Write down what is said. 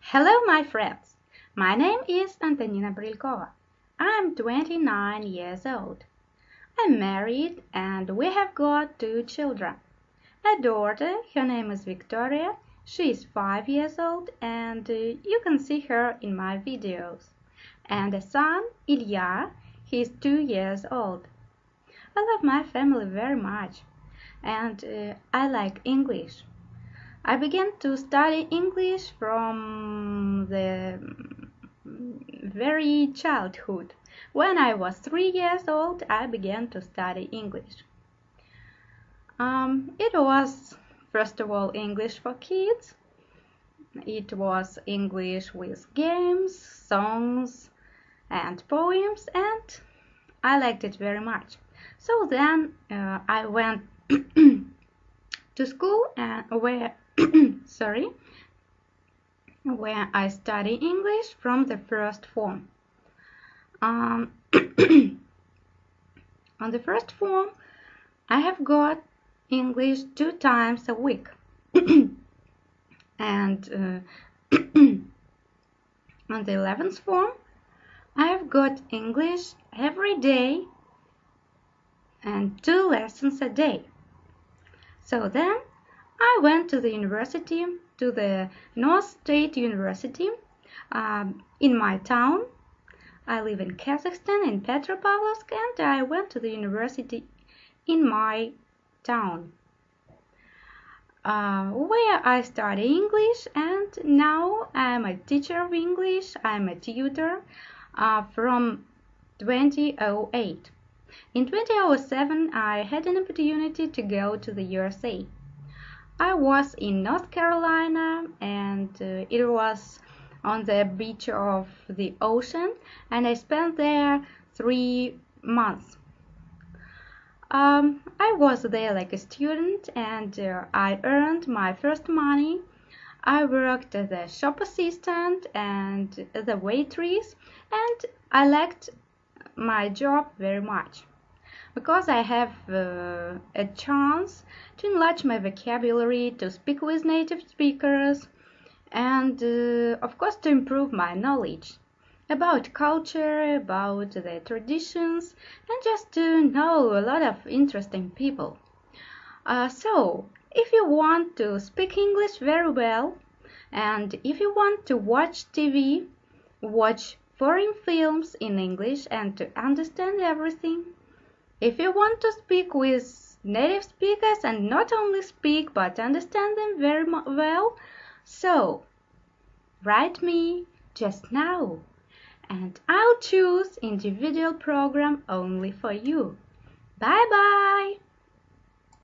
Hello, my friends. My name is Antonina Brylkova. I'm 29 years old. I'm married and we have got two children. A daughter, her name is Victoria. She is 5 years old and uh, you can see her in my videos. And a son, Ilya, he is 2 years old. I love my family very much and uh, I like English. I began to study English from the very childhood. When I was three years old, I began to study English. Um, it was, first of all, English for kids. It was English with games, songs, and poems, and I liked it very much. So then uh, I went to school and where sorry, where I study English from the first form. Um, on the first form, I have got English two times a week. and uh, on the 11th form, I have got English every day and two lessons a day. So then I went to the university, to the North State University um, in my town. I live in Kazakhstan, in Petropavlovsk, and I went to the university in my town. Uh, where I study English and now I'm a teacher of English, I'm a tutor uh, from 2008. In 2007 I had an opportunity to go to the USA. I was in North Carolina and uh, it was on the beach of the ocean and I spent there three months. Um, I was there like a student and uh, I earned my first money. I worked as a shop assistant and as a waitress and I liked my job very much because I have uh, a chance to enlarge my vocabulary, to speak with native speakers, and uh, of course to improve my knowledge about culture, about the traditions, and just to know a lot of interesting people. Uh, so, if you want to speak English very well, and if you want to watch TV, watch foreign films in English and to understand everything, if you want to speak with native speakers and not only speak but understand them very well, so write me just now and I'll choose individual program only for you. Bye bye!